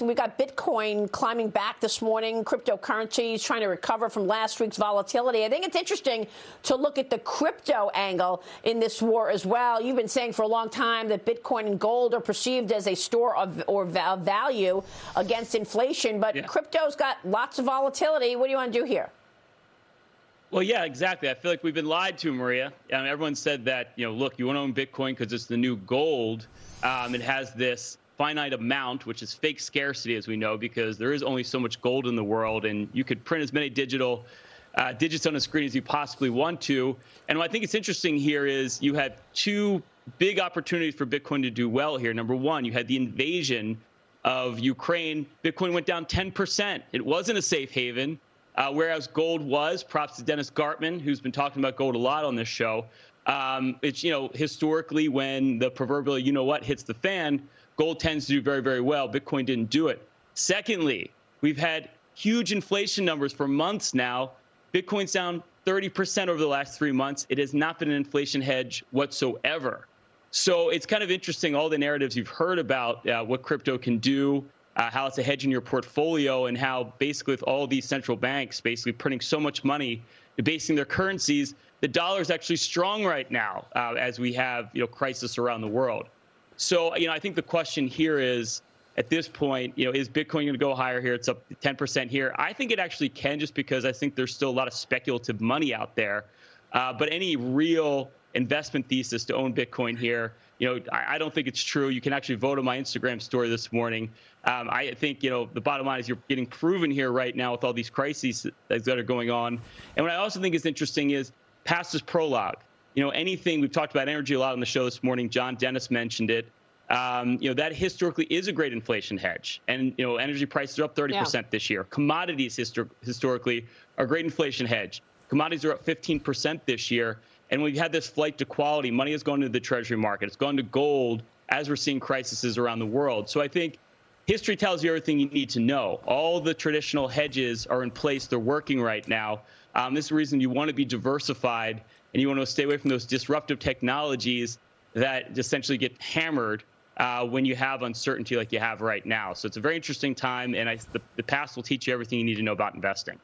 We got Bitcoin climbing back this morning, cryptocurrencies trying to recover from last week's volatility. I think it's interesting to look at the crypto angle in this war as well. You've been saying for a long time that Bitcoin and gold are perceived as a store of or value against inflation, but yeah. crypto's got lots of volatility. What do you want to do here? Well, yeah, exactly. I feel like we've been lied to, Maria. Um, everyone said that, you know, look, you want to own Bitcoin because it's the new gold. Um, it has this finite amount, which is fake scarcity, as we know, because there is only so much gold in the world, and you could print as many digital uh, digits on a screen as you possibly want to. And what I think is interesting here is you had two big opportunities for Bitcoin to do well here. Number one, you had the invasion of Ukraine. Bitcoin went down 10%. It wasn't a safe haven. Uh, whereas gold was, props to Dennis Gartman, who's been talking about gold a lot on this show. Um, it's, you know, historically when the proverbial you know what hits the fan, gold tends to do very, very well. Bitcoin didn't do it. Secondly, we've had huge inflation numbers for months now. Bitcoin's down 30% over the last three months. It has not been an inflation hedge whatsoever. So it's kind of interesting, all the narratives you've heard about uh, what crypto can do, uh, how it's a hedge in your portfolio, and how basically with all these central banks basically printing so much money, debasing their currencies, the dollar is actually strong right now uh, as we have you know crisis around the world. So, you know, I think the question here is at this point, you know, is Bitcoin going to go higher here? It's up 10% here. I think it actually can just because I think there's still a lot of speculative money out there. Uh, but any real investment thesis to own Bitcoin here, you know, I, I, don't think it's true. You can actually vote on my Instagram story this morning. Um, I think, you know, the bottom line is you're getting proven here right now with all these crises that are going on. And what I also think is interesting is past is prologue you know, anything we've talked about energy a lot on the show this morning. John Dennis mentioned it. Um, you know, that historically is a great inflation hedge. And, you know, energy prices are up 30% yeah. this year. Commodities histor- historically are a great inflation hedge. Commodities are up 15% this year. And we've had this flight to quality. Money has gone to the treasury market. It's gone to gold as we're seeing crises around the world. So I think history tells you everything you need to know. All the traditional hedges are in place. They're working right now. Um, this is the reason you want to be diversified and you want to stay away from those disruptive technologies that essentially get hammered uh, when you have uncertainty like you have right now. So it's a very interesting time, and I, the, the past will teach you everything you need to know about investing.